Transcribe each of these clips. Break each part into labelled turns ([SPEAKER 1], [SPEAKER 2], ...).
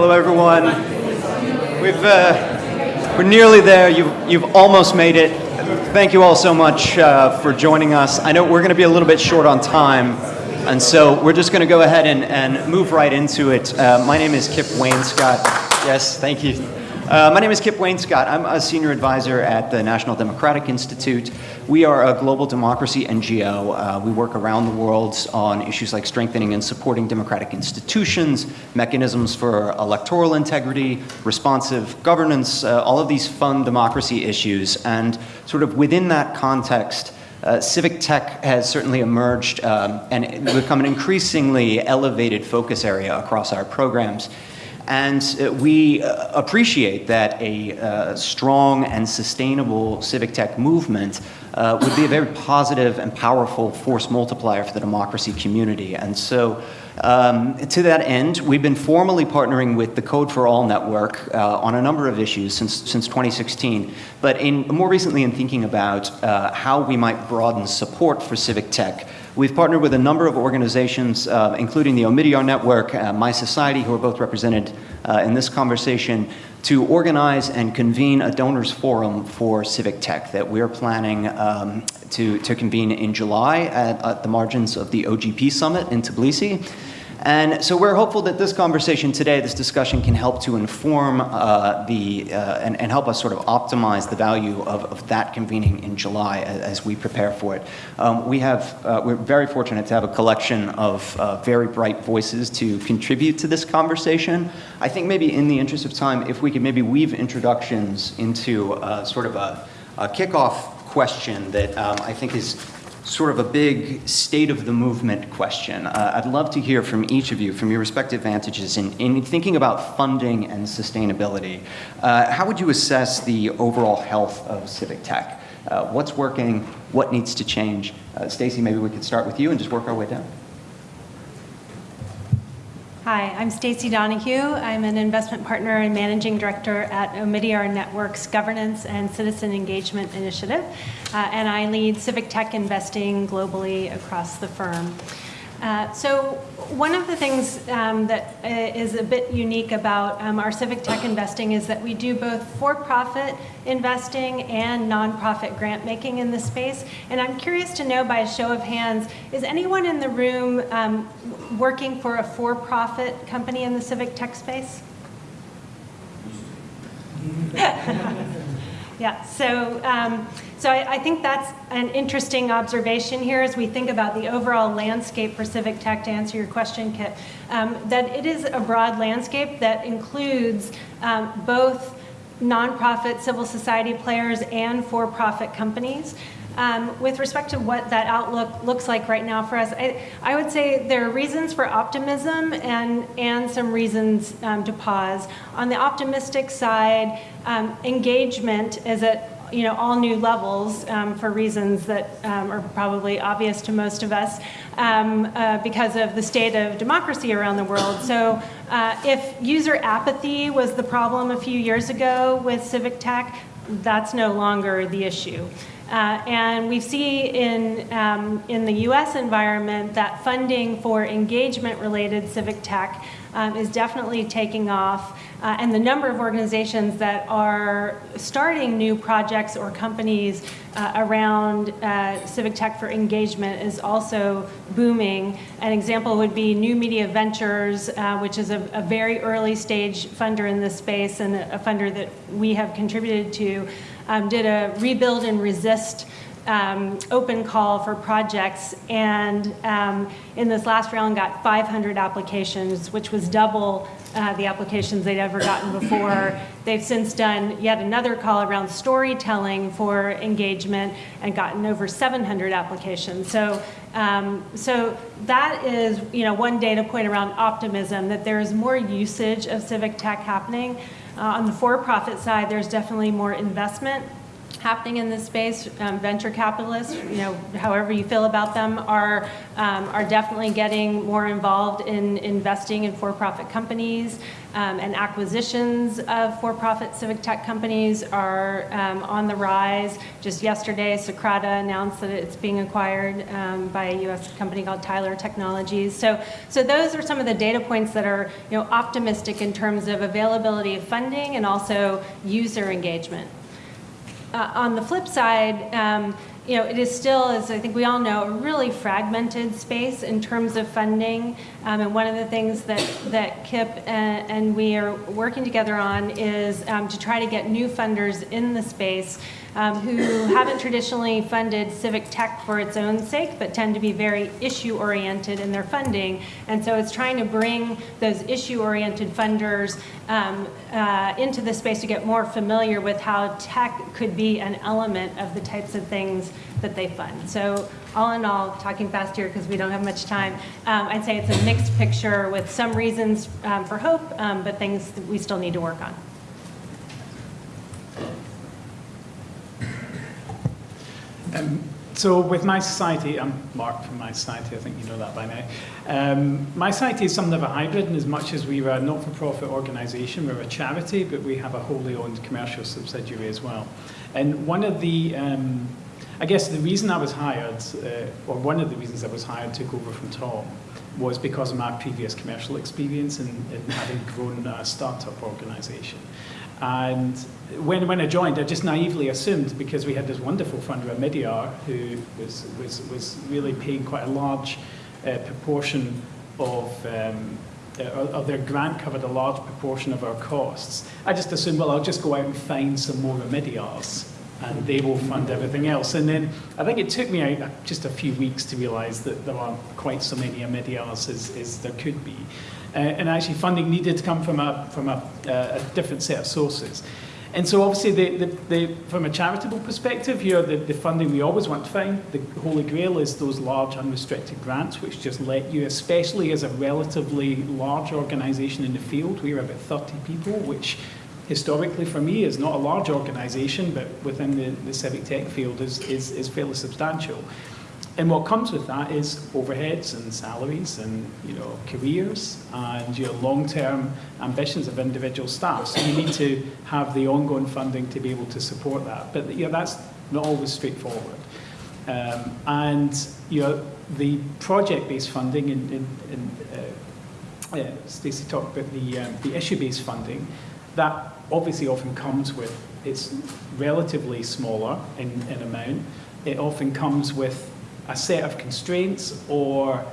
[SPEAKER 1] Hello, everyone. We've, uh, we're nearly there. You've, you've almost made it. Thank you all so much uh, for joining us. I know we're going to be a little bit short on time, and so we're just going to go ahead and, and move right into it. Uh, my name is Kip Wainscott. Yes, thank you. Uh, my name is Kip Wainscott. I'm a senior advisor at the National Democratic Institute. We are a global democracy NGO. Uh, we work around the world on issues like strengthening and supporting democratic institutions, mechanisms for electoral integrity, responsive governance, uh, all of these fun democracy issues. And sort of within that context, uh, civic tech has certainly emerged um, and become an increasingly elevated focus area across our programs. And uh, we uh, appreciate that a uh, strong and sustainable civic tech movement would be a very positive and powerful force multiplier for the democracy community. And so um, to that end, we've been formally partnering with the Code for All Network uh, on a number of issues since, since 2016. But in, more recently in thinking about uh, how we might broaden support for civic tech, We've partnered with a number of organizations, uh, including the Omidyar Network, uh, mySociety, who are both represented uh, in this conversation, to organize and convene a donors forum for civic tech that we're planning um, to, to convene in July at, at the margins of the OGP Summit in Tbilisi. And so we're hopeful that this conversation today, this discussion can help to inform uh, the, uh, and, and, help us sort of optimize the value of, of that convening in July as, as we prepare for it. Um, we have, uh, we're very fortunate to have a collection of uh, very bright voices to contribute to this conversation. I think maybe in the interest of time, if we could maybe weave introductions into uh, sort of a, a kickoff question that um, I think is sort of a big state of the movement question. Uh, I'd love to hear from each of you, from your respective vantages, in, in thinking about funding and sustainability. Uh, how would you assess the overall health of civic tech? Uh, what's working? What needs to change? Uh, Stacy, maybe we could start with you and just work our way down.
[SPEAKER 2] Hi, I'm Stacy Donohue. I'm an investment partner and managing director at Omidyar Network's Governance and Citizen Engagement Initiative, uh, and I lead civic tech investing globally across the firm. Uh, so one of the things um, that uh, a bit unique about um, our civic tech investing is that we do both for-profit investing and nonprofit grant making in the space. And I'm curious to know by a show of hands, is anyone in the room um, working for a for-profit company in the civic tech space? yeah, so um, so I, I, think that's an interesting observation here as we think about the overall landscape for civic tech, to answer your question, Kip, um, that it is a broad landscape that includes um, both nonprofit civil society players and for-profit companies. Um, with respect to what that outlook looks like right now for us, I, I would say there are reasons for optimism and, and some reasons um, to pause. On the optimistic side, um, engagement is at you know, all new levels um, for reasons that um, are probably obvious to most of us um, uh, because of the state of democracy around the world. So uh, if user apathy was the problem a few years ago with civic tech, that's no longer the issue. Uh, and we see in, um, in the US environment that funding for engagement-related civic tech um, is definitely taking off. Uh, and the number of organizations that are starting new projects or companies uh, around uh, civic tech for engagement is also booming. An example would be New Media Ventures, uh, which is a, a, very early stage funder in this space and a, funder that we have contributed to, um, did a rebuild and resist um, open call for projects and um, in this last round got 500 applications, which was double uh, the applications they'd ever gotten before. They've since done yet another call around storytelling for engagement and gotten over 700 applications. So, um, so that is you know, one data point around optimism, that there is more usage of civic tech happening. Uh, on the for-profit side, there's definitely more investment happening in this space. Um, venture capitalists, you know, however you feel about them, are um, are definitely getting more involved in investing in for-profit companies, um, and acquisitions of for-profit civic tech companies are um, on the rise. Just yesterday, Socrata announced that it's being acquired um, by a U.S. company called Tyler Technologies. So, so those are some of the data points that are, you know, optimistic in terms of availability of funding and also user engagement. Uh, on the flip side, um, you know, it is still, as I think we all know, a really fragmented space in terms of funding. Um, and one of the things that, that KIP and, and we are working together on is um, to try to get new funders in the space um, who haven't traditionally funded civic tech for its own sake, but tend to be very issue-oriented in their funding. And so it's trying to bring those issue-oriented funders um, uh, into the space to get more familiar with how tech could be an element of the types of things that they fund. So all in all, talking fast here because we don't have much time, um, I'd say it's a mixed picture with some reasons um, for hope, um, but things that we still need to work on.
[SPEAKER 3] Um, so with My Society, I'm Mark from My Society, I think you know that by now. Um, My Society is something of a hybrid in as much as we're a not-for-profit organisation, we're a charity, but we have a wholly owned commercial subsidiary as well. And one of the, um, I guess the reason I was hired, uh, or one of the reasons I was hired to go over from Tom, was because of my previous commercial experience in, in having grown a startup organisation. And when, when I joined, I just naively assumed, because we had this wonderful funder, Omidyar, who was, was, was really paying quite a large uh, proportion of, um, uh, of their grant covered a large proportion of our costs. I just assumed, well, I'll just go out and find some more Omidyars and they will fund everything else. And then I think it took me just a few weeks to realise that there aren't quite so many Omidyars as, as there could be. Uh, and actually funding needed to come from a, from a, uh, a different set of sources. And so obviously, the, the, the, from a charitable perspective, here, the, funding we always want to find, the holy grail is those large unrestricted grants, which just let you, especially as a relatively large organisation in the field, we're about 30 people, which historically for me is not a large organisation, but within the civic tech field is, is, is fairly substantial. And what comes with that is overheads and salaries and you know careers and your long-term ambitions of individual staff. So you need to have the ongoing funding to be able to support that. But you know, that's not always straightforward. Um, and you know, the project-based funding, and, and uh, uh, Stacy talked about the, um, the issue-based funding, that obviously often comes with, it's relatively smaller in, in amount. It often comes with a set of constraints or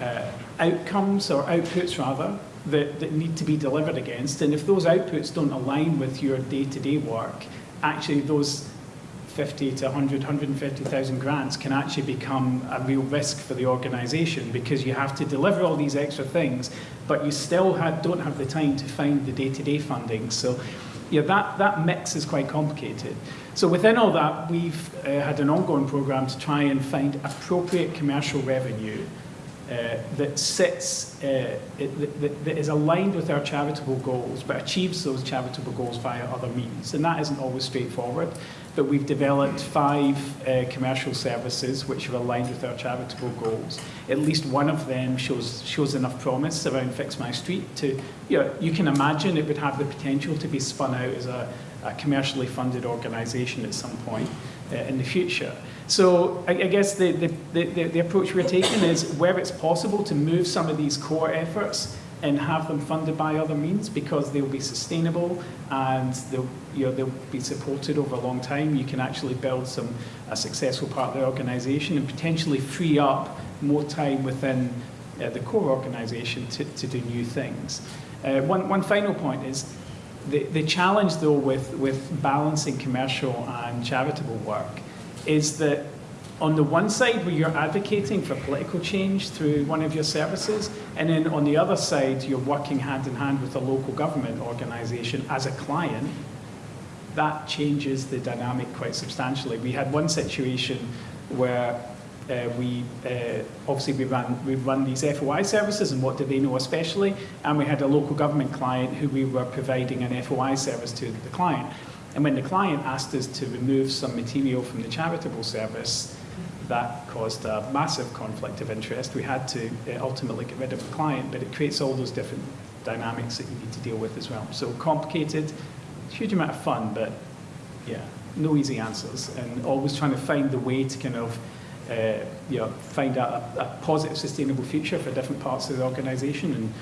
[SPEAKER 3] uh, outcomes or outputs rather that, that need to be delivered against. And if those outputs don't align with your day-to-day -day work, actually those 50 to 100, 150,000 grants can actually become a real risk for the organization because you have to deliver all these extra things, but you still have, don't have the time to find the day-to-day -day funding. So yeah, that, that mix is quite complicated. So within all that, we've uh, had an ongoing program to try and find appropriate commercial revenue uh, that sits, uh, that, that is aligned with our charitable goals, but achieves those charitable goals via other means. And that isn't always straightforward, but we've developed five uh, commercial services which are aligned with our charitable goals. At least one of them shows, shows enough promise around Fix My Street to, you know, you can imagine it would have the potential to be spun out as a, a commercially funded organisation at some point uh, in the future. So I, I guess the, the, the, the, approach we're taking is where it's possible to move some of these core efforts and have them funded by other means because they'll be sustainable and they'll, you know, they'll be supported over a long time. You can actually build some a successful part of the organisation and potentially free up more time within uh, the core organisation to, to do new things. Uh, one, one final point is the, the challenge though with, with balancing commercial and charitable work is that on the one side where you're advocating for political change through one of your services, and then on the other side you're working hand in hand with a local government organisation as a client, that changes the dynamic quite substantially. We had one situation where uh, we uh, obviously we run we run these FOI services and what do they know especially, and we had a local government client who we were providing an FOI service to the client. And when the client asked us to remove some material from the charitable service, that caused a massive conflict of interest. We had to uh, ultimately get rid of the client, but it creates all those different dynamics that you need to deal with as well. So complicated, huge amount of fun, but yeah, no easy answers, and always trying to find the way to kind of uh, you know, find out a, a positive, sustainable future for different parts of the organisation and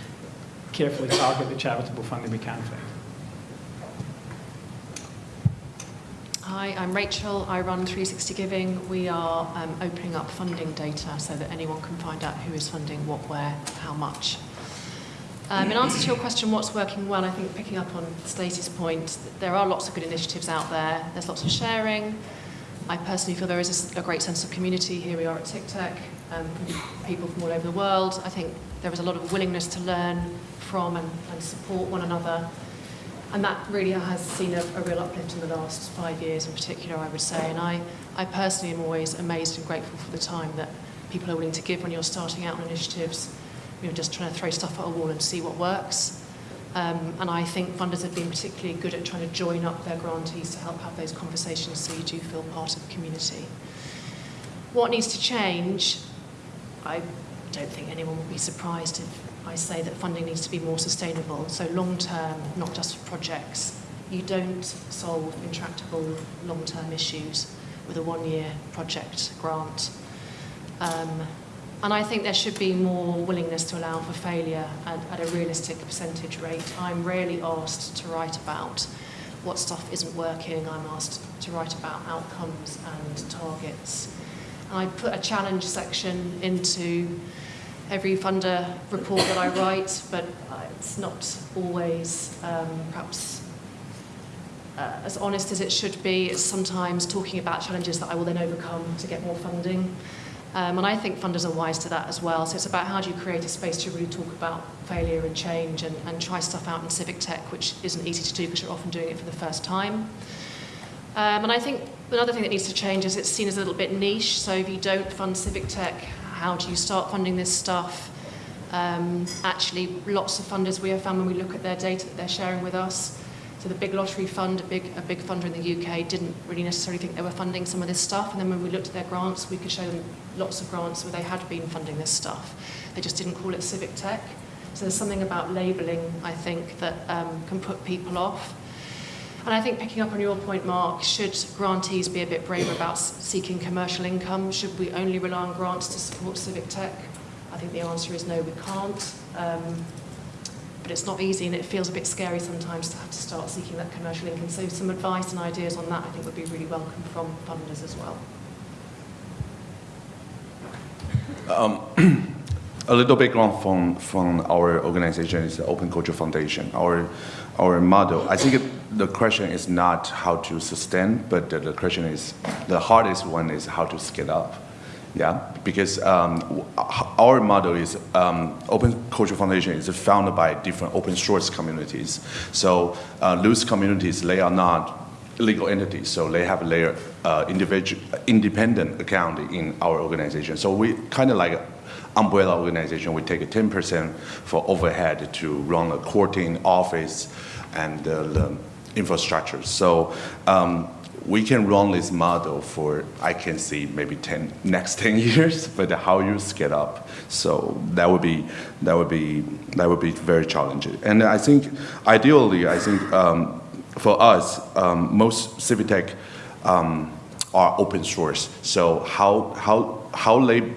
[SPEAKER 3] carefully target the charitable funding we can find.
[SPEAKER 4] Hi, I'm Rachel. I run 360 Giving. We are um, opening up funding data so that anyone can find out who is funding what, where, how much. Um, in answer to your question, what's working well, I think picking up on Stacy's point, there are lots of good initiatives out there. There's lots of sharing. I personally feel there is a, a great sense of community. Here we are at TikTok Tac, um, people from all over the world. I think there is a lot of willingness to learn from and, and support one another. And that really has seen a, a real uplift in the last five years in particular, I would say. And I, I personally am always amazed and grateful for the time that people are willing to give when you're starting out on initiatives. You're know, just trying to throw stuff at a wall and see what works. Um, and I think funders have been particularly good at trying to join up their grantees to help have those conversations so you do feel part of the community. What needs to change? I don't think anyone would be surprised if I say that funding needs to be more sustainable. So long term, not just for projects. You don't solve intractable long term issues with a one year project grant. Um, and I think there should be more willingness to allow for failure at, at a realistic percentage rate. I'm rarely asked to write about what stuff isn't working. I'm asked to write about outcomes and targets. And I put a challenge section into every funder report that I write, but it's not always um, perhaps uh, as honest as it should be. It's sometimes talking about challenges that I will then overcome to get more funding. Um, and I think funders are wise to that as well. So it's about how do you create a space to really talk about failure and change and, and try stuff out in civic tech, which isn't easy to do because you're often doing it for the first time. Um, and I think another thing that needs to change is it's seen as a little bit niche. So if you don't fund civic tech, how do you start funding this stuff? Um, actually, lots of funders we have found when we look at their data that they're sharing with us, so the big lottery fund, a big, a big funder in the UK, didn't really necessarily think they were funding some of this stuff. And then when we looked at their grants, we could show them lots of grants where they had been funding this stuff. They just didn't call it civic tech. So there's something about labelling, I think, that um, can put people off. And I think picking up on your point, Mark, should grantees be a bit braver about seeking commercial income? Should we only rely on grants to support civic tech? I think the answer is no, we can't. Um, but it's not easy and it feels a bit scary sometimes to have to start seeking that commercial income. So some advice and ideas on that I think would be really welcome from funders as well.
[SPEAKER 5] Um, a little background from, from our organization is the Open Culture Foundation. Our, our model, I think it, the question is not how to sustain, but the, the question is, the hardest one is how to scale up. Yeah, because um, our model is um, Open Culture Foundation is founded by different open source communities. So uh, communities, they are not legal entities, so they have their uh, individual, independent account in our organization. So we kind of like umbrella organization. We take 10% for overhead to run a courting office and uh, the infrastructure. So um, we can run this model for, I can see maybe 10, next 10 years, but how you scale up. So that would be, that would be, that would be very challenging. And I think, ideally, I think um, for us, um, most civic tech um, are open source. So how, how, how they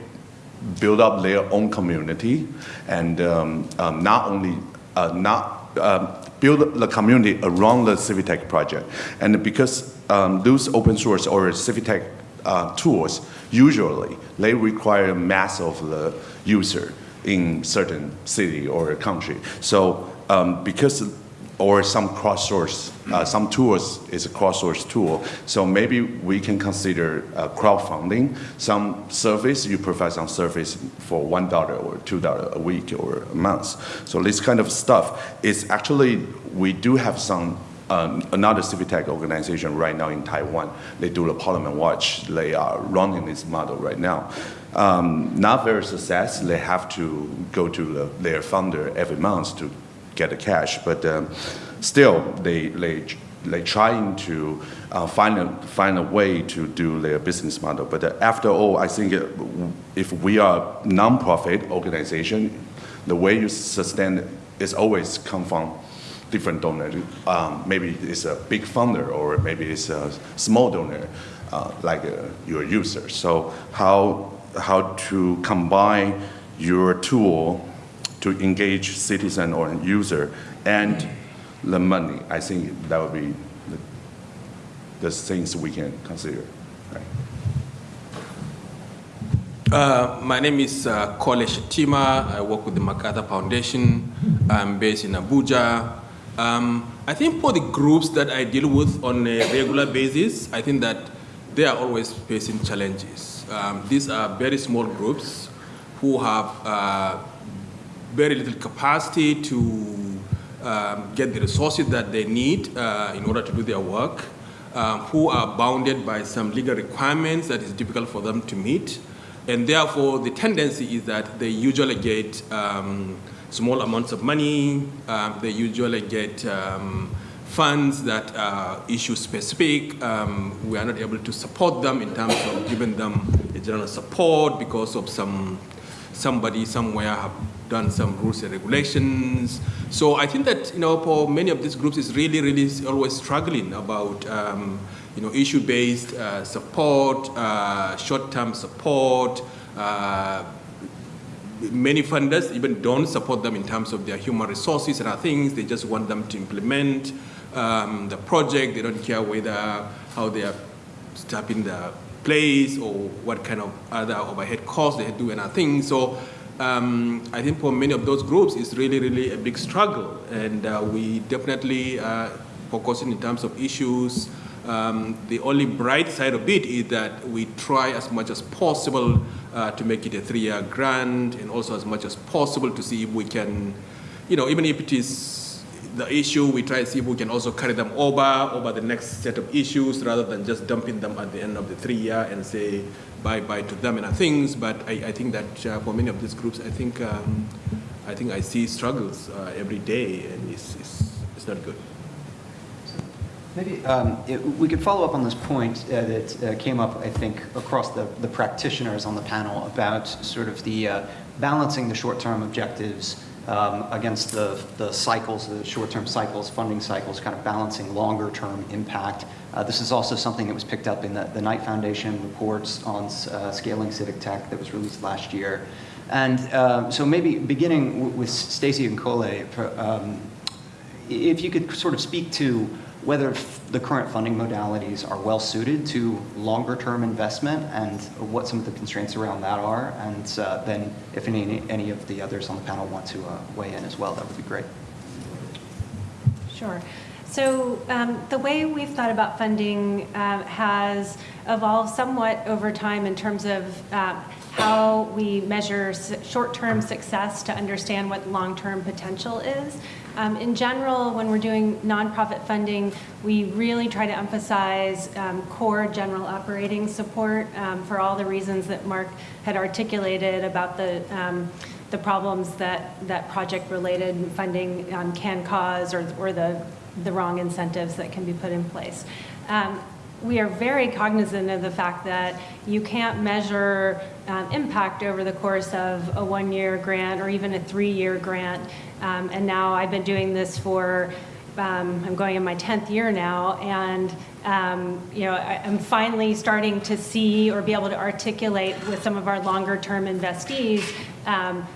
[SPEAKER 5] build up their own community and um, um, not only, uh, not, uh, build the community around the Civitech project. And because um, those open source or Civitech uh, tools, usually they require mass of the user in certain city or country. So um, because or some cross-source, uh, some tools is a cross-source tool. So maybe we can consider uh, crowdfunding. Some service, you provide some service for $1 or $2 a week or a month. So this kind of stuff is actually, we do have some uh, another civic tech organization right now in Taiwan. They do the Parliament Watch. They are running this model right now. Um, not very success. They have to go to the, their funder every month to get the cash, but um, still they, they like trying to uh, find a find a way to do their business model. But uh, after all, I think uh, if we are non-profit organization, the way you sustain it is always come from different donors. Um, maybe it's a big funder or maybe it's a small donor, uh, like uh, your user. So how how to combine your tool to engage citizen or user and the money. I think that would be the, the things we can consider.
[SPEAKER 6] Uh, my name is uh, Kole Shettima. I work with the MacArthur Foundation. I'm based in Abuja. Um, I think for the groups that I deal with on a regular basis, I think that they are always facing challenges. Um, these are very small groups who have uh, very little capacity to um, get the resources that they need uh, in order to do their work, um, who are bounded by some legal requirements that is difficult for them to meet. And therefore, the tendency is that they usually get um, small amounts of money. Um, they usually get um, funds that are issue specific. Um, we are not able to support them in terms of giving them a general support because of some somebody somewhere have done some rules and regulations. So I think that you know for many of these groups is really really always struggling about um, you know issue-based uh, support, uh, short-term support. Uh, many funders even don't support them in terms of their human resources and other things. They just want them to implement um, the project. They don't care whether how they are stepping the place or what kind of other overhead costs they do and other things. So um, I think for many of those groups, it's really, really a big struggle. And uh, we definitely uh, focusing in terms of issues. Um, the only bright side of it is that we try as much as possible uh, to make it a three-year grant and also as much as possible to see if we can, you know, even if it is the issue, we try to see if we can also carry them over, over the next set of issues rather than just dumping them at the end of the three year and say bye-bye to them and other things. But I, I think that uh, for many of these groups, I think, um, I think I see struggles uh, every day and it's, it's, it's not good.
[SPEAKER 1] Maybe um, it, we could follow up on this point uh, that uh, came up, I think, across the, the practitioners on the panel about sort of the uh, balancing the short-term objectives um, against the, the cycles, the short-term cycles, funding cycles, kind of balancing longer-term impact. Uh, this is also something that was picked up in the, the Knight Foundation reports on uh, scaling civic tech that was released last year. And um, so maybe beginning with Stacy and Kole, um, if you could sort of speak to whether the current funding modalities are well suited to longer term investment and what some of the constraints around that are. And uh, then if any, any of the others on the panel want to uh, weigh in as well, that would be great.
[SPEAKER 2] Sure. So um, the way we've thought about funding uh, has evolved somewhat over time in terms of uh, how we measure short-term success to understand what long-term potential is. Um, in general, when we're doing nonprofit funding, we really try to emphasize um, core general operating support um, for all the reasons that Mark had articulated about the um, the problems that that project-related funding um, can cause, or or the the wrong incentives that can be put in place. Um, we are very cognizant of the fact that you can't measure um, impact over the course of a one-year grant or even a three-year grant. Um, and now I've been doing this for, um, I'm going in my 10th year now, and um, you know, I, am finally starting to see or be able to articulate with some of our longer-term investees um,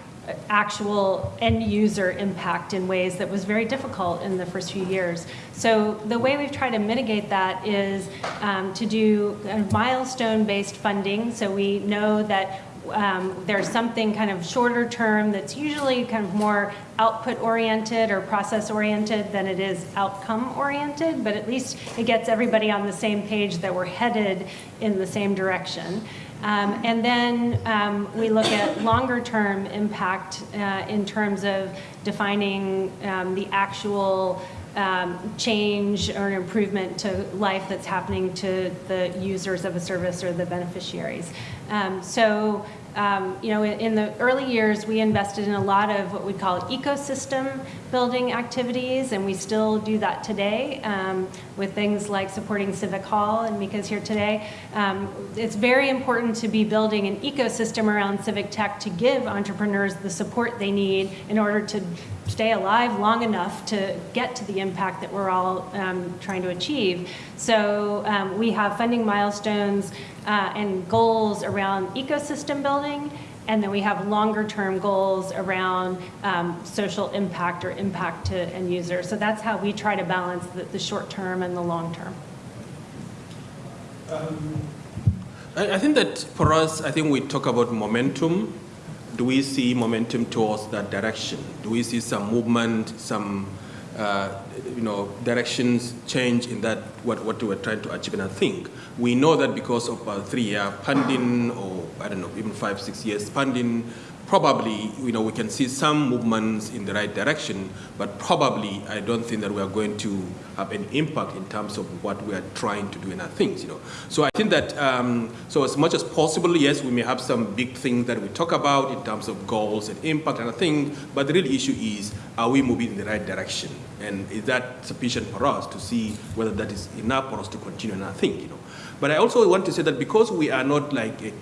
[SPEAKER 2] actual end user impact in ways that was very difficult in the first few years. So the way we've tried to mitigate that is um, to do milestone based funding. So we know that um, there's something kind of shorter term that's usually kind of more output oriented or process oriented than it is outcome oriented, but at least it gets everybody on the same page that we're headed in the same direction. Um, and then um, we look at longer term impact uh, in terms of defining um, the actual um, change or an improvement to life that's happening to the users of a service or the beneficiaries. Um, so um, you know, in, in, the early years, we invested in a lot of what we call ecosystem building activities, and we still do that today um, with things like supporting Civic Hall, and Micah's here today. Um, it's very important to be building an ecosystem around civic tech to give entrepreneurs the support they need in order to stay alive long enough to get to the impact that we're all um, trying to achieve. So um, we have funding milestones uh, and goals around ecosystem building, and then we have longer term goals around um, social impact or impact to end users. So that's how we try to balance the, the short term and the long term.
[SPEAKER 6] I, I think that for us, I think we talk about momentum. Do we see momentum towards that direction? Do we see some movement, some uh, you know directions change in that what, what we are trying to achieve? And I think we know that because of uh, three-year funding, or I don't know, even five, six years funding, probably you know we can see some movements in the right direction, but probably I don't think that we are going to have an impact in terms of what we are trying to do in our things. You know, so I think that um, so as much as possible, yes, we may have some big things that we talk about in terms of goals and impact and a thing, but the real issue is are we moving in the right direction, and is that sufficient for us to see whether that is enough for us to continue in our thing. You know, but I also want to say that because we are not like a,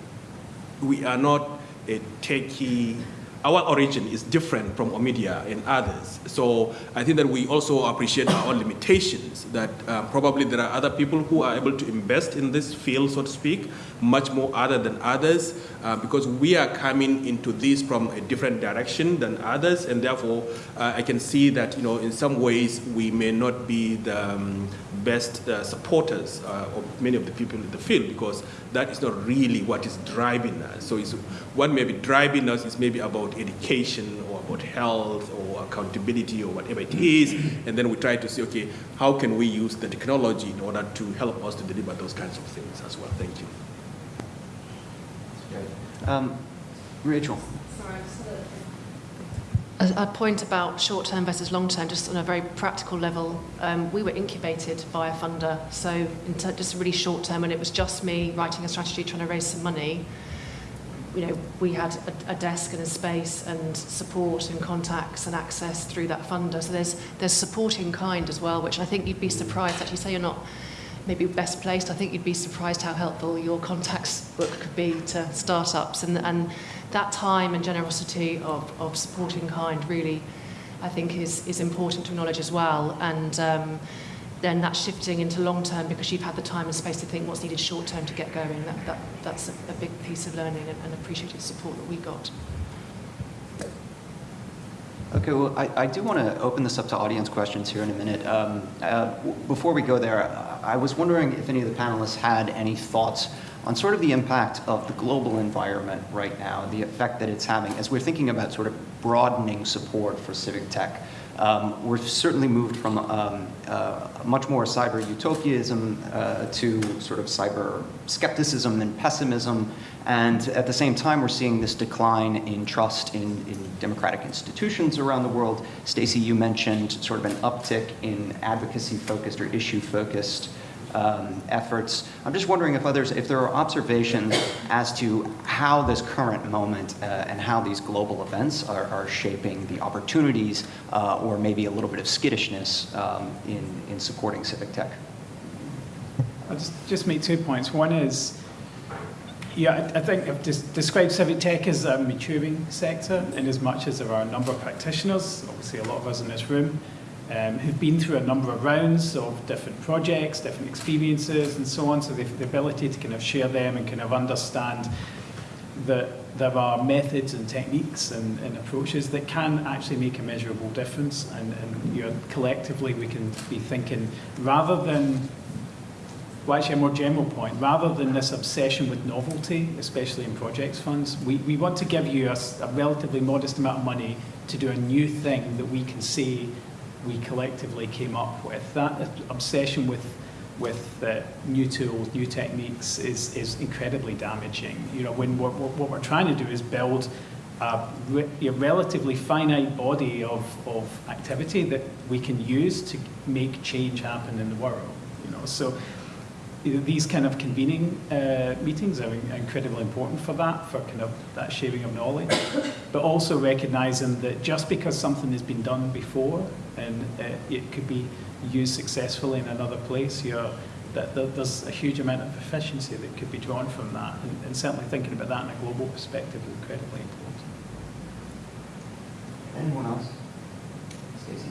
[SPEAKER 6] we are not a techie, our origin is different from Omidyar and others. So I think that we also appreciate our own limitations, that uh, probably there are other people who are able to invest in this field, so to speak, much more other than others, uh, because we are coming into this from a different direction than others, and therefore uh, I can see that, you know, in some ways we may not be the um, best uh, supporters uh, of many of the people in the field because that is not really what is driving us. So it's, what may be driving us is maybe about education or about health or accountability or whatever it is, and then we try to say, okay, how can we use the technology in order to help us to deliver those kinds of things as well? Thank you.
[SPEAKER 1] Um, Rachel.
[SPEAKER 4] A, a point about short-term versus long-term, just on a very practical level, um, we were incubated by a funder. So in ter- just really short-term, when it was just me writing a strategy, trying to raise some money, you know, we had a, a desk and a space and support and contacts and access through that funder. So there's there's supporting kind as well, which I think you'd be surprised. Actually, say you're not maybe best placed. I think you'd be surprised how helpful your contacts book could be to startups. And, and that time and generosity of, of supporting kind really, I think, is, is important to acknowledge as well. And um, then that's shifting into long term because you've had the time and space to think what's needed short term to get going. That, that, that's a, a big piece of learning and, and appreciative support that we got.
[SPEAKER 1] Okay, well, I, I do want to open this up to audience questions here in a minute. Um, uh, before we go there, I was wondering if any of the panelists had any thoughts on sort of the impact of the global environment right now, the effect that it's having as we're thinking about sort of broadening support for civic tech. Um, we're certainly moved from um, uh, much more cyber utopianism uh, to sort of cyber skepticism and pessimism. And at the same time, we're seeing this decline in trust in, in democratic institutions around the world. Stacy, you mentioned sort of an uptick in advocacy focused or issue focused um, efforts. I'm just wondering if others, if there are observations as to how this current moment uh, and how these global events are, are shaping the opportunities uh, or maybe a little bit of skittishness um, in, in supporting civic tech.
[SPEAKER 3] I'll just, just make two points. One is, yeah, I, I think I've des- described civic tech as a maturing sector in as much as there are a number of practitioners, obviously a lot of us in this room, um, who've been through a number of rounds of different projects, different experiences, and so on. So they've the ability to kind of share them and kind of understand that there are methods and techniques and, and approaches that can actually make a measurable difference. And, and you know, collectively, we can be thinking rather than well, actually, a more general point, rather than this obsession with novelty, especially in projects funds, we, we want to give you a, a relatively modest amount of money to do a new thing that we can say we collectively came up with. That obsession with with uh, new tools, new techniques is, is incredibly damaging. You know, when what, what we're trying to do is build a, re a relatively finite body of, of activity that we can use to make change happen in the world. You know, so these kind of convening uh, meetings are incredibly important for that, for kind of that sharing of knowledge, but also recognizing that just because something has been done before and uh, it could be used successfully in another place, you're, that, that there's a huge amount of efficiency that could be drawn from that, and, and certainly thinking about that in a global perspective is incredibly important.
[SPEAKER 1] Anyone else? Stacy?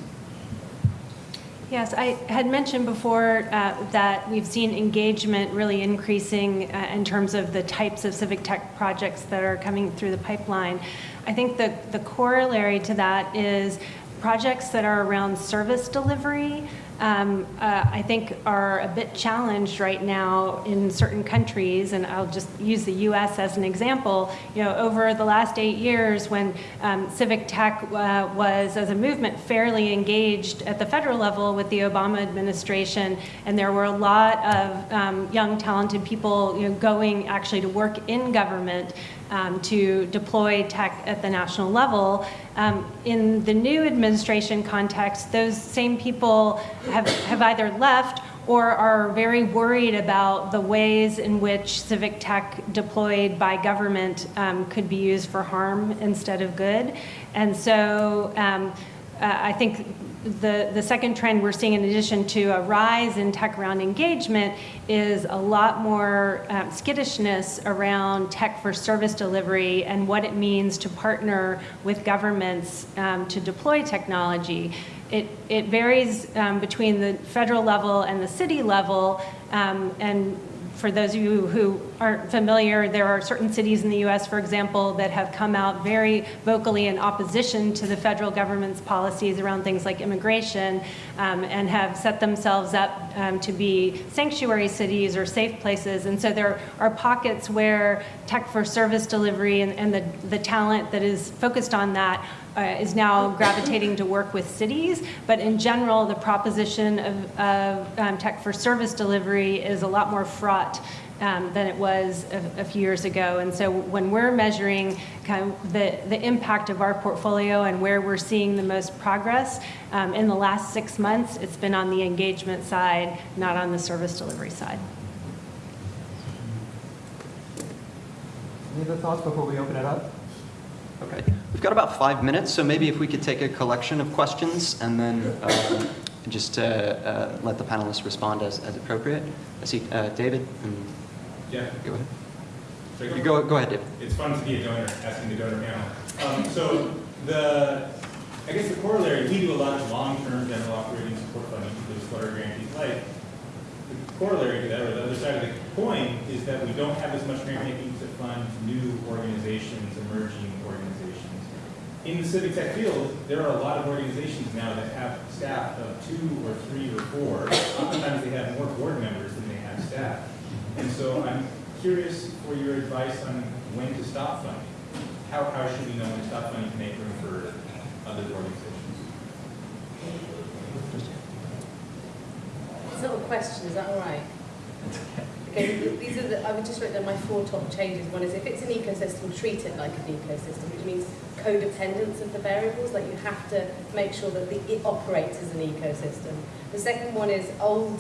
[SPEAKER 2] Yes, I had mentioned before uh, that we've seen engagement really increasing uh, in terms of the types of civic tech projects that are coming through the pipeline. I think the, the corollary to that is projects that are around service delivery. Um, uh, I think are a bit challenged right now in certain countries, and I'll just use the U.S. as an example. You know, over the last eight years, when um, civic tech uh, was, as a movement, fairly engaged at the federal level with the Obama administration, and there were a lot of um, young, talented people, you know, going actually to work in government um, to deploy tech at the national level. Um, in the new administration context, those same people have, have either left or are very worried about the ways in which civic tech deployed by government um, could be used for harm instead of good. And so um, I think the, the second trend we're seeing in addition to a rise in tech around engagement is a lot more um, skittishness around tech for service delivery and what it means to partner with governments um, to deploy technology. It, it varies um, between the federal level and the city level, um, and for those of you who aren't familiar, there are certain cities in the US, for example, that have come out very vocally in opposition to the federal government's policies around things like immigration um, and have set themselves up um, to be sanctuary cities or safe places. And so there are pockets where tech for service delivery and, and the, the talent that is focused on that uh, is now gravitating to work with cities, but in general, the proposition of, of um, tech for service delivery is a lot more fraught um, than it was a, a, few years ago. And so when we're measuring kind of the, the impact of our portfolio and where we're seeing the most progress, um, in the last six months, it's been on the engagement side, not on the service delivery side.
[SPEAKER 1] Any other thoughts before we open it up? Okay, we've got about five minutes, so maybe if we could take a collection of questions and then um, just uh, uh, let the panelists respond as, as appropriate. I see uh, David. And
[SPEAKER 7] Yeah.
[SPEAKER 1] Go ahead.
[SPEAKER 7] So
[SPEAKER 1] You go, go ahead, David.
[SPEAKER 7] It's fun to be a donor, asking the donor panel. Um, so the, I guess the corollary, we do a lot of long-term general operating support funding, those flutter grantees like. The corollary to that, or the other side of the coin, is that we don't have as much grant making to fund new organizations, emerging organizations. In the civic tech field, there are a lot of organizations now that have staff of two or three or four. Oftentimes they have more board members than they have staff. And so I'm curious for your advice on when to stop funding. How, how should we know when to stop funding to make room for other organizations?
[SPEAKER 8] It's not a question, is that all right? Okay, these are the, I would just write down my four top changes. One is if it's an ecosystem, treat it like an ecosystem, which means codependence of the variables, like you have to make sure that the, it operates as an ecosystem. The second one is old,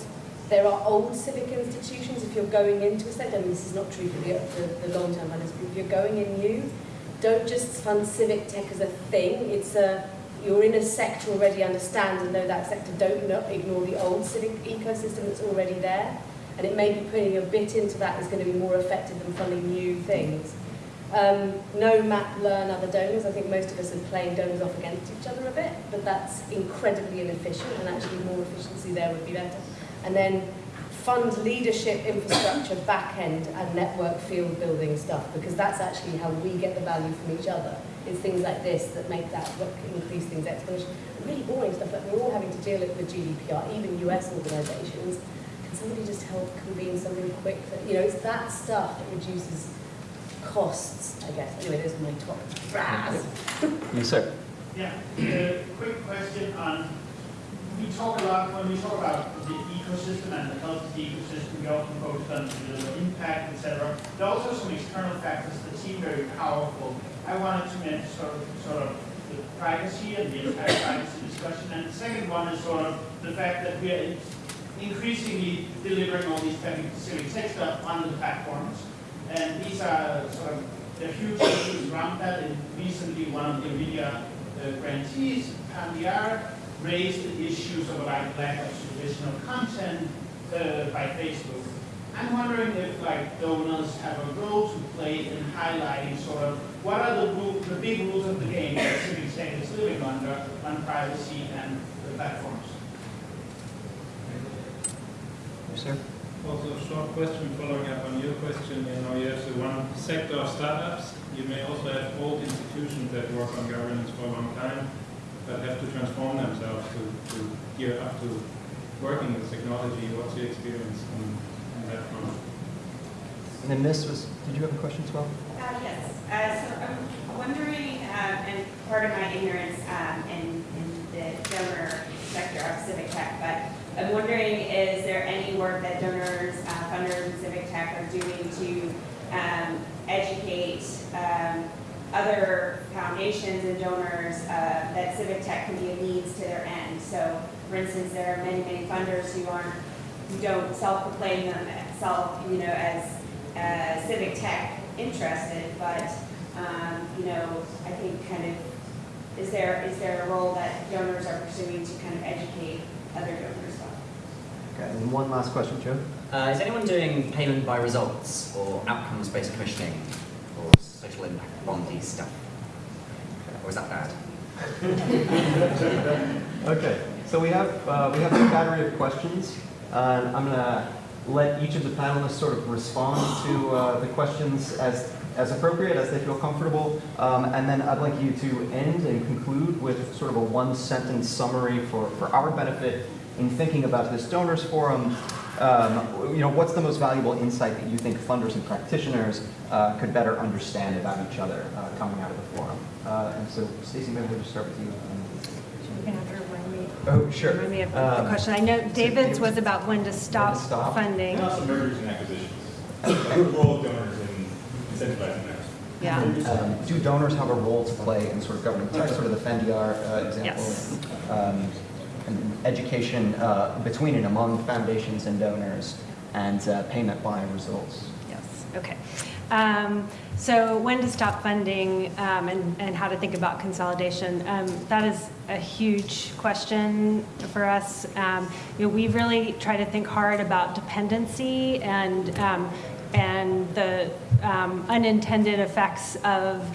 [SPEAKER 8] there are old civic institutions, if you're going into a state, I mean this is not true for the, the, the long-term funders, but if you're going in new, don't just fund civic tech as a thing, it's a, you're in a sector already, understand and know that sector, don't ignore the old civic ecosystem that's already there. And it may be putting a bit into that is going to be more effective than funding new things. Um, know, map, learn other donors. I think most of us are playing donors off against each other a bit, but that's incredibly inefficient and actually more efficiency there would be better. And then fund leadership, infrastructure, back end and network field building stuff because that's actually how we get the value from each other. It's things like this that make that work, increase things exponentially. Really boring stuff like we're all having to deal with GDPR, even US organizations. Can somebody just help convene something quick? That, you know, it's that stuff that reduces costs, I guess. Anyway, those are my top brass.
[SPEAKER 1] Yes, sir.
[SPEAKER 9] Yeah, a quick question on, we talk a lot, when we talk about the ecosystem and the health of the ecosystem, we often focus on the impact, etc. There are also some external factors that seem very powerful. I wanted to mention sort of, sort of the privacy and the impact privacy discussion. And the second one is sort of the fact that we are, increasingly delivering all these civic tech stuff on the platforms. And these are sort of, are huge issues around that. And recently, one of the NVIDIA uh, grantees, Pandiar, raised the issues of like lack of traditional content uh, by Facebook. I'm wondering if like donors have a role to play in highlighting sort of what are the, rule, the big rules of the game that civic tech is living under on privacy and the platforms.
[SPEAKER 1] Sir?
[SPEAKER 7] Also, a short question following up on your question. You know, you have the one sector of startups. You may also have old institutions that work on governance for a long time, but have to transform themselves to, to gear up to working with technology. What's your experience on, on that front?
[SPEAKER 1] And then this was, did you have a question as well?
[SPEAKER 10] Uh, yes. Uh, so I'm wondering, um, and part of my ignorance um, in, in the donor sector of civic tech, but I'm wondering, is there any work that donors, uh, funders, and civic tech are doing to um, educate um, other foundations and donors uh, that civic tech can be a means to their end? So, for instance, there are many, many funders who aren't, who don't self-proclaim them self, you know, as uh, civic tech interested, but um, you know, I think kind of is there is there a role that donors are pursuing to kind of educate other donors? Well?
[SPEAKER 1] Okay, and one last question, Joe.
[SPEAKER 11] Uh, is anyone doing payment by results or outcomes-based commissioning or impact bondy stuff? Or is that bad?
[SPEAKER 1] Okay, so we have uh, we have a battery of questions, uh, I'm gonna let each of the panelists sort of respond to uh, the questions as as appropriate, as they feel comfortable, um, and then I'd like you to end and conclude with sort of a one-sentence summary for for our benefit in thinking about this donors forum. Um, you know, what's the most valuable insight that you think funders and practitioners uh, could better understand about each other uh, coming out of the forum? Uh, and so, Stacy, maybe we'll just start with you.
[SPEAKER 2] You're gonna have to remind me.
[SPEAKER 1] Oh, sure.
[SPEAKER 2] Remind me of the
[SPEAKER 1] Um,
[SPEAKER 2] question. I know
[SPEAKER 1] so
[SPEAKER 2] David's was about when to stop
[SPEAKER 1] stop.
[SPEAKER 2] funding.
[SPEAKER 7] And also mergers and acquisitions. The role of donors in incentivizing that.
[SPEAKER 2] Yeah.
[SPEAKER 1] Um, do donors have a role to play in sort of government tech, sort of the FENDR uh, example?
[SPEAKER 2] Yes.
[SPEAKER 1] Education uh, between and among foundations and donors, and uh, payment by results.
[SPEAKER 2] Yes, okay. Um, so when to stop funding um, and, and how to think about consolidation, um, that is a huge question for us. Um, you know, we really try to think hard about dependency and, um, and the um, unintended effects of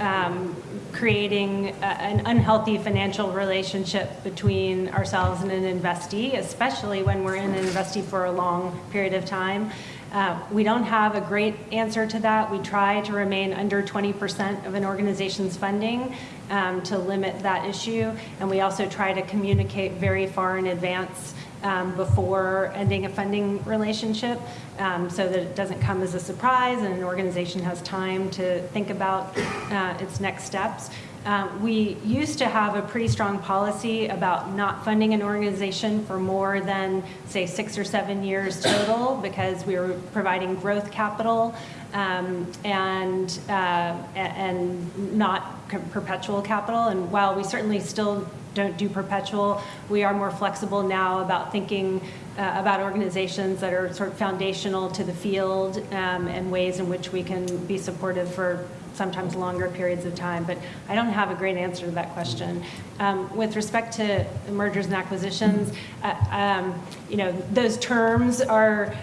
[SPEAKER 2] um, creating a, an unhealthy financial relationship between ourselves and an investee, especially when we're in an investee for a long period of time. Uh, we don't have a great answer to that. We try to remain under 20% of an organization's funding um, to limit that issue. And we also try to communicate very far in advance um, before ending a funding relationship um, so that it doesn't come as a surprise and an organization has time to think about uh, its next steps. Um, we used to have a pretty strong policy about not funding an organization for more than, say, six or seven years total because we were providing growth capital um, and, uh, and not perpetual capital. And while we certainly still don't do perpetual, we are more flexible now about thinking uh, about organizations that are sort of foundational to the field um, and ways in which we can be supportive for sometimes longer periods of time, but I don't have a great answer to that question. Um, with respect to mergers and acquisitions, uh, um, you know, those terms are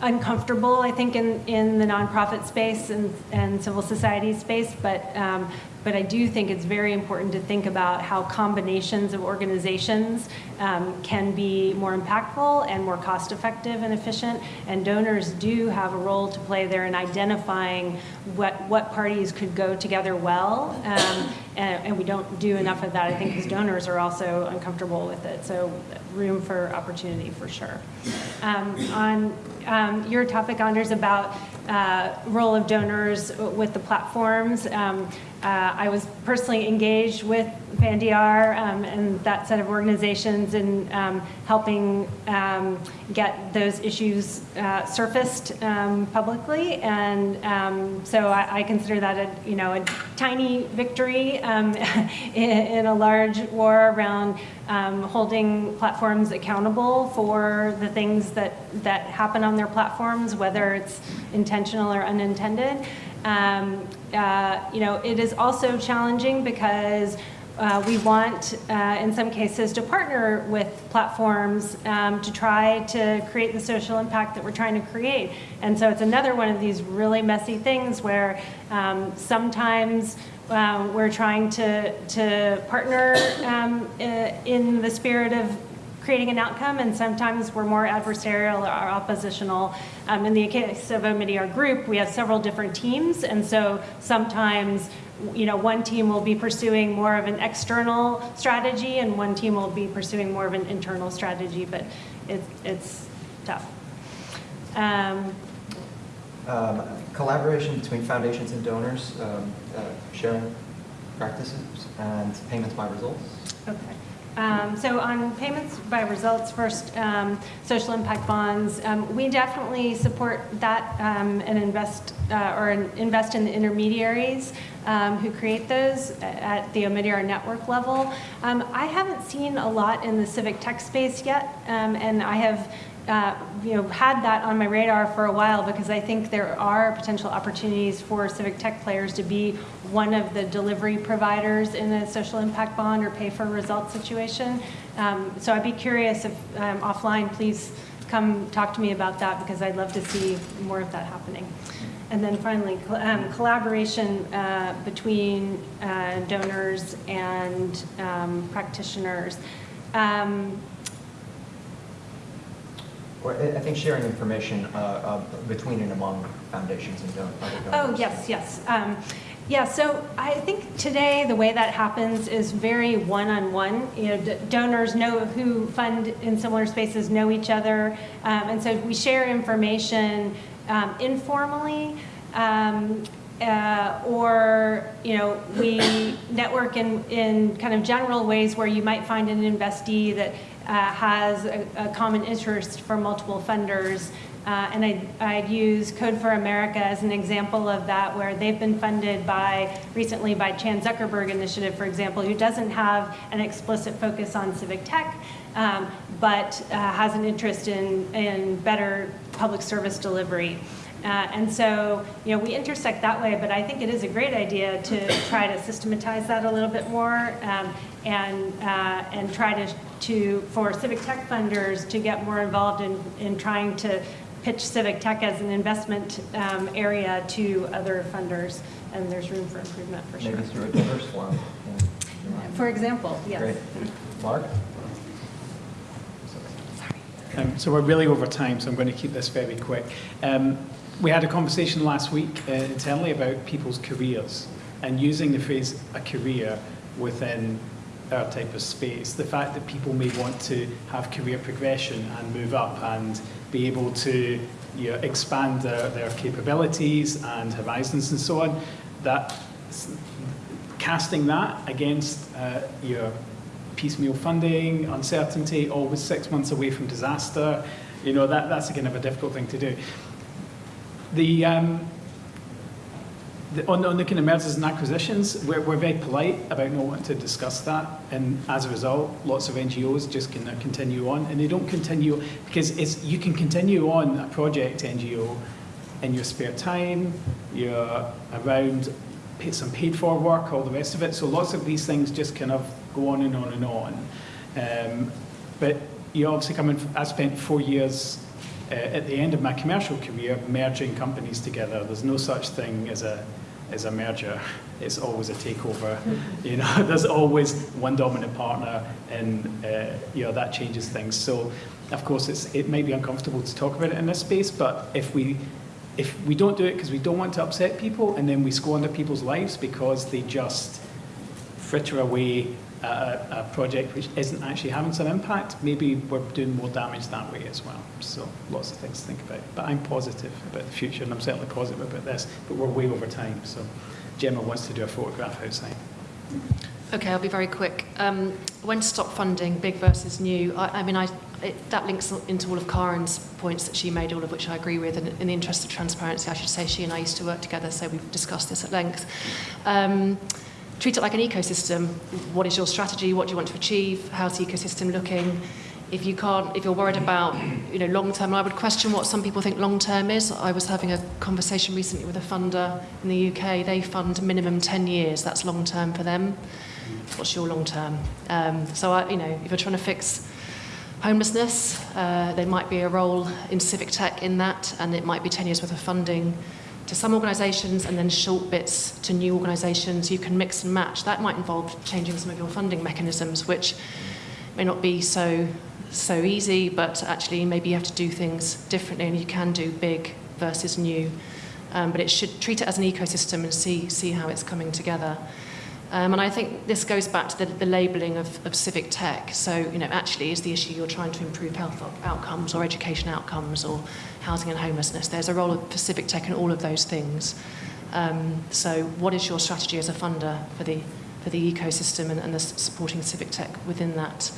[SPEAKER 2] uncomfortable, I think, in, in the nonprofit space and, and civil society space, but, um, but I do think it's very important to think about how combinations of organizations um, can be more impactful and more cost effective and efficient. And donors do have a role to play there in identifying what, what parties could go together well. Um, and, and we don't do enough of that, I think, because donors are also uncomfortable with it. So room for opportunity for sure. Um, on um, your topic, Anders, about uh, role of donors with the platforms, um, uh, I was personally engaged with FANDR um, and that set of organizations in um, helping um, get those issues uh, surfaced um, publicly, and um, so I, I, consider that a you know a tiny victory um, in, in, a large war around holding platforms accountable for the things that, that happen on their platforms, whether it's intentional or unintended. Um, uh, you know, it is also challenging because uh, we want, uh, in some cases, to partner with platforms um, to try to create the social impact that we're trying to create. And so it's another one of these really messy things where um, sometimes um, we're trying to, to partner um, in the spirit of creating an outcome, and sometimes we're more adversarial or oppositional. Um, in the case of Omidyar Group, we have several different teams, and so sometimes, you know, one team will be pursuing more of an external strategy, and one team will be pursuing more of an internal strategy, but it, it's tough. Um,
[SPEAKER 12] Um, Collaboration between foundations and donors, um, uh, sharing practices, and payments by results.
[SPEAKER 2] Okay. Um, So on payments by results, first, um, social impact bonds, um, we definitely support that um, and invest, uh, or invest in the intermediaries um, who create those at the Omidyar network level. Um, I haven't seen a lot in the civic tech space yet, and I have uh, you know, had that on my radar for a while because I think there are potential opportunities for civic tech players to be one of the delivery providers in a social impact bond or pay for results situation. Um, so I'd be curious if um, offline, please come talk to me about that because I'd love to see more of that happening. And then finally, um, collaboration uh, between uh, donors and um, practitioners. Um,
[SPEAKER 12] Or I think sharing information uh, uh, between and among foundations and donors.
[SPEAKER 2] Oh, yes, yes. Um, Yeah, so I think today, the way that happens is very one-on-one. You know, donors know who fund in similar spaces, know each other, um, and so we share information um, informally. um, uh, Or, you know, we network in, in kind of general ways where you might find an investee that uh, has a, a common interest for multiple funders. Uh, and I'd, I'd use Code for America as an example of that, where they've been funded by, recently by Chan Zuckerberg Initiative, for example, who doesn't have an explicit focus on civic tech, um, but uh, has an interest in, in better public service delivery. Uh, and so, you know, we intersect that way, but I think it is a great idea to try to systematize that a little bit more um, and, uh, and try to, to, for civic tech funders to get more involved in, in trying to pitch civic tech as an investment um, area to other funders. And there's room for improvement for sure.
[SPEAKER 12] Maybe through a donors forum. yeah.
[SPEAKER 2] For example, yes.
[SPEAKER 12] Great. Mark?
[SPEAKER 3] Um, so we're really over time, so I'm going to keep this very quick. Um, we had a conversation last week uh, internally about people's careers and using the phrase a career within type of space. The fact that people may want to have career progression and move up and be able to you know, expand their, their capabilities and horizons and so on, that casting that against uh, your piecemeal funding, uncertainty, always six months away from disaster, you know, that, that's a kind of a difficult thing to do. The, um, the, on, on kind of mergers and acquisitions, we're, we're very polite about not wanting to discuss that, and as a result, lots of NGOs just can continue on, and they don't continue because it's you can continue on a project NGO in your spare time, you're around some paid for work, all the rest of it. So lots of these things just kind of go on and on and on. Um, but you obviously come in, I spent four years uh, at the end of my commercial career merging companies together. There's no such thing as a as a merger. It's always a takeover. You know, there's always one dominant partner, and uh, you know that changes things. So, of course, it's it may be uncomfortable to talk about it in this space, but if we if we don't do it because we don't want to upset people, and then we squander people's lives because they just fritter away a, a project which isn't actually having some impact, maybe we're doing more damage that way as well. So lots of things to think about. But I'm positive about the future, and I'm certainly positive about this, but we're way over time. So Gemma wants to do a photograph outside.
[SPEAKER 4] Okay, I'll be very quick. Um, when to stop funding, big versus new? I, I mean, I, it, that links into all of Karen's points that she made, all of which I agree with. And in the interest of transparency, I should say she and I used to work together, so we've discussed this at length. Um, treat it like an ecosystem. What is your strategy? What do you want to achieve? How's the ecosystem looking? If you can't, if you're worried about, you know, long term, I would question what some people think long term is. I was having a conversation recently with a funder in the UK. They fund minimum 10 years. That's long term for them. What's your long term? Um, so, I, you know, if you're trying to fix homelessness, uh, there might be a role in civic tech in that, and it might be 10 years worth of funding to some organisations and then short bits to new organisations. You can mix and match. That might involve changing some of your funding mechanisms, which may not be so so easy, but actually maybe you have to do things differently and you can do big versus new. Um, but it should treat it as an ecosystem and see, see how it's coming together. Um, and I think this goes back to the, the labelling of, of civic tech. So, you know, actually, is the issue you're trying to improve health outcomes or education outcomes or housing and homelessness? There's a role for civic tech in all of those things. Um, so, what is your strategy as a funder for the for the ecosystem and, and the supporting civic tech within that?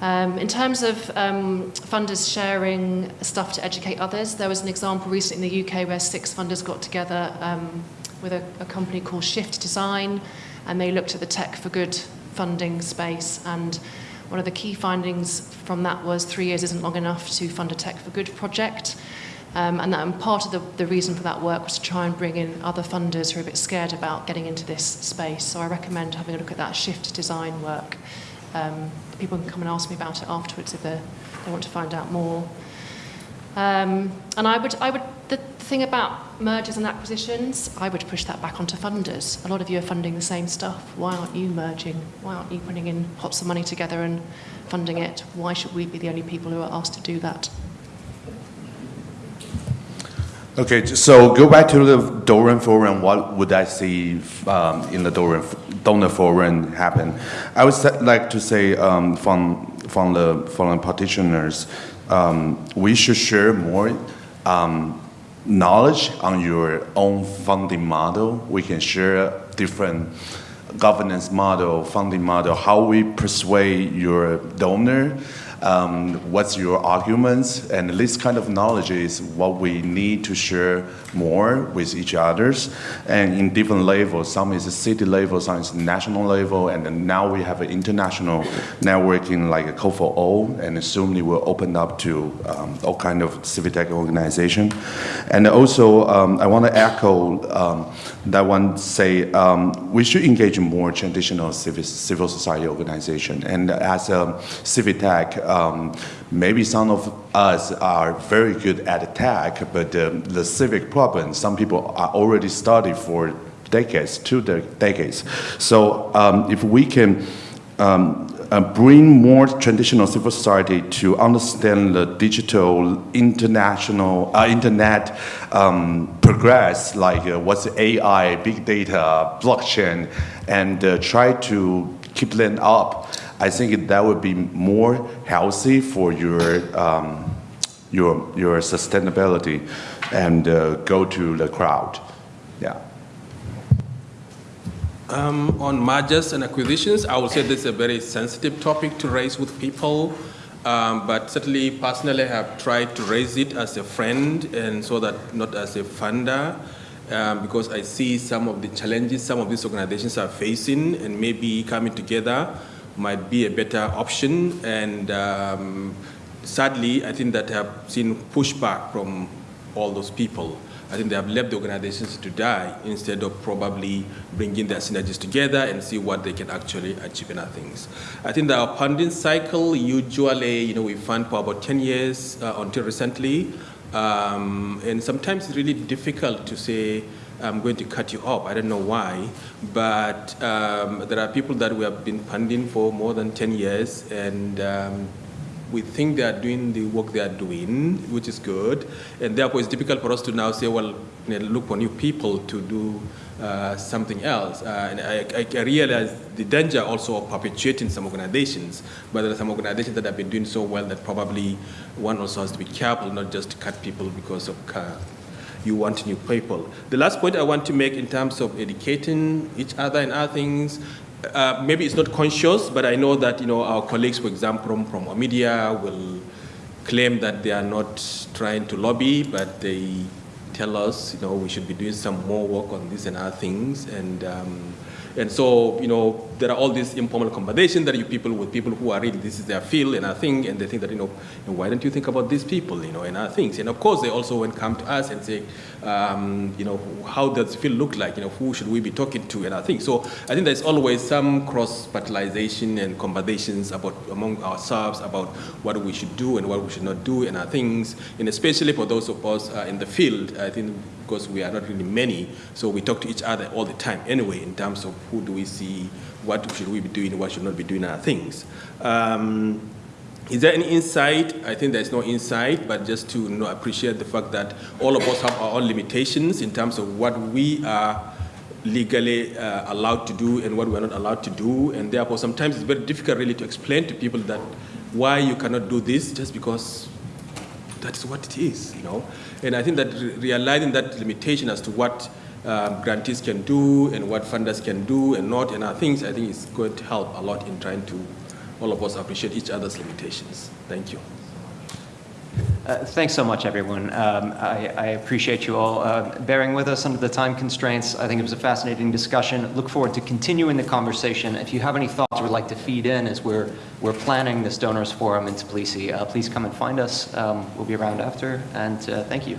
[SPEAKER 4] Um, in terms of um, funders sharing stuff to educate others, there was an example recently in the UK where six funders got together um, with a, a company called Shift Design and they looked at the Tech for Good funding space. And one of the key findings from that was three years isn't long enough to fund a Tech for Good project. Um, and, that, and part of the, the reason for that work was to try and bring in other funders who are a bit scared about getting into this space. So I recommend having a look at that shift design work. Um, people can come and ask me about it afterwards if they want to find out more. Um, and I would, I would, the thing about mergers and acquisitions, I would push that back onto funders. A lot of you are funding the same stuff. Why aren't you merging? Why aren't you putting in pots of money together and funding it? Why should we be the only people who are asked to do that?
[SPEAKER 5] Okay, so go back to the donor forum. What would I see um, in the donor, donor forum happen? I would like to say um, from from the foreign practitioners, um, we should share more um, knowledge on your own funding model. We can share different governance model, funding model, how we persuade your donor um, what's your arguments, and this kind of knowledge is what we need to share more with each others, and in different levels. Some is a city level, some is national level, and now we have an international networking like a COFO, and soon it will open up to um, all kind of civic tech organization. And also, um, I want to echo um, that one say um, we should engage more traditional civil, civil society organization, and as a civic tech, um, maybe some of us are very good at tech, but uh, the civic problem, some people are already studied for decades, two de decades. So um, if we can um, uh, bring more traditional civil society to understand the digital international uh, internet um, progress, like uh, what's AI, big data, blockchain, and uh, try to keep them up I think that would be more healthy for your um, your your sustainability and uh, go to the crowd. Yeah.
[SPEAKER 6] Um, on mergers and acquisitions, I would say this is a very sensitive topic to raise with people. Um, but certainly, personally, I have tried to raise it as a friend and so that not as a funder. Um, because I see some of the challenges some of these organizations are facing and maybe coming together might be a better option. And um, sadly, I think that I have seen pushback from all those people. I think they have left the organizations to die instead of probably bringing their synergies together and see what they can actually achieve in other things. I think our funding cycle, usually, you know, we fund for about 10 years uh, until recently. Um, and sometimes it's really difficult to say, I'm going to cut you off. I don't know why, but um, there are people that we have been funding for more than 10 years, and um, we think they are doing the work they are doing, which is good, and therefore it's difficult for us to now say, well, you know, look for new people to do uh, something else. Uh, and I, I, realize the danger also of perpetuating some organizations, but there are some organizations that have been doing so well that probably one also has to be careful not just to cut people because of uh, you want new people. The last point I want to make in terms of educating each other and other things, uh, maybe it's not conscious, but I know that you know our colleagues, for example, from, from media will claim that they are not trying to lobby, but they tell us, you know, we should be doing some more work on this and other things. And um, And so, you know, there are all these informal conversations that you people with people who are really, this is their field and I think, and they think that, you know, why don't you think about these people, you know, and other things. And of course, they also when come to us and say, um, you know, how does the field look like, you know, who should we be talking to and I think. So I think there's always some cross-fertilization and conversations about among ourselves about what we should do and what we should not do and our things, and especially for those of us uh, in the field, I think because we are not really many, so we talk to each other all the time anyway in terms of who do we see, what should we be doing, what should not be doing our things. Um, is there any insight? I think there's no insight, but just to you know, appreciate the fact that all of us have our own limitations in terms of what we are legally uh, allowed to do and what we're not allowed to do, and therefore sometimes it's very difficult really to explain to people that why you cannot do this just because that's what it is, you know. And I think that re- realizing that limitation as to what um, grantees can do and what funders can do and not and other things, I think is going to help a lot in trying to all of us appreciate each other's limitations. Thank you.
[SPEAKER 1] Uh, Thanks so much, everyone. Um, I I appreciate you all uh, bearing with us under the time constraints. I think it was a fascinating discussion. Look forward to continuing the conversation. If you have any thoughts or would like to feed in as we're we're planning this Donors Forum in Tbilisi, uh, please come and find us. Um, We'll be around after, and uh, thank you.